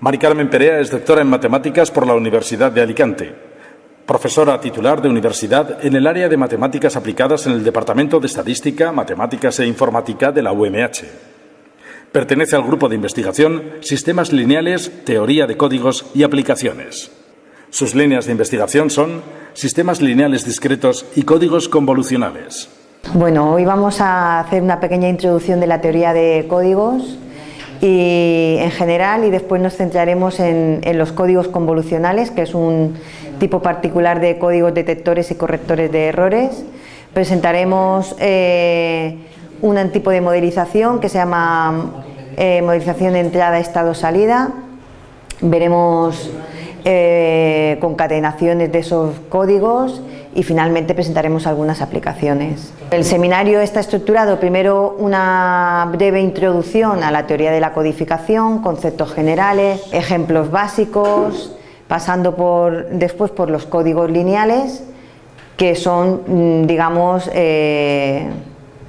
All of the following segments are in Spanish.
Mari Carmen Perea es doctora en matemáticas por la Universidad de Alicante, profesora titular de universidad en el área de matemáticas aplicadas en el Departamento de Estadística, Matemáticas e Informática de la UMH. Pertenece al grupo de investigación Sistemas Lineales, Teoría de Códigos y Aplicaciones. Sus líneas de investigación son sistemas lineales discretos y códigos convolucionales. Bueno, hoy vamos a hacer una pequeña introducción de la teoría de códigos y en general y después nos centraremos en, los códigos convolucionales, que es un tipo particular de códigos detectores y correctores de errores. Presentaremos eh, un tipo de modelización que se llama eh, modelización de entrada-estado-salida. Veremos eh, concatenaciones de esos códigos y finalmente presentaremos algunas aplicaciones. El seminario está estructurado primero una breve introducción a la teoría de la codificación, conceptos generales, ejemplos básicos, pasando por, después por los códigos lineales, que son, mm, digamos, eh,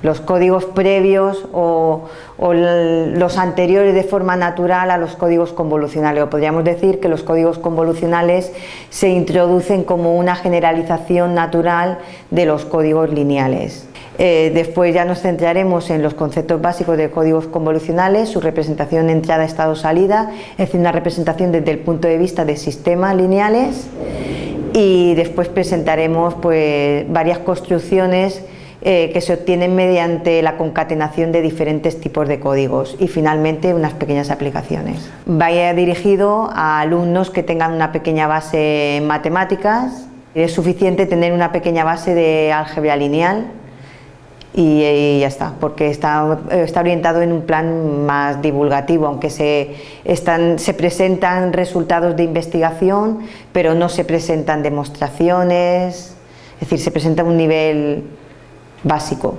los códigos previos o, los anteriores de forma natural a los códigos convolucionales. O podríamos decir que los códigos convolucionales se introducen como una generalización natural de los códigos lineales. Eh, después ya nos centraremos en los conceptos básicos de códigos convolucionales, su representación entrada, estado, salida, es decir, una representación desde el punto de vista de sistemas lineales y después presentaremos pues, varias construcciones eh, que se obtienen mediante la concatenación de diferentes tipos de códigos y finalmente unas pequeñas aplicaciones. Vaya dirigido a alumnos que tengan una pequeña base en matemáticas, es suficiente tener una pequeña base de álgebra lineal y, ya está, porque está, está, orientado en un plan más divulgativo, aunque se, están, se presentan resultados de investigación, pero no se presentan demostraciones, es decir, se presenta un nivel básico.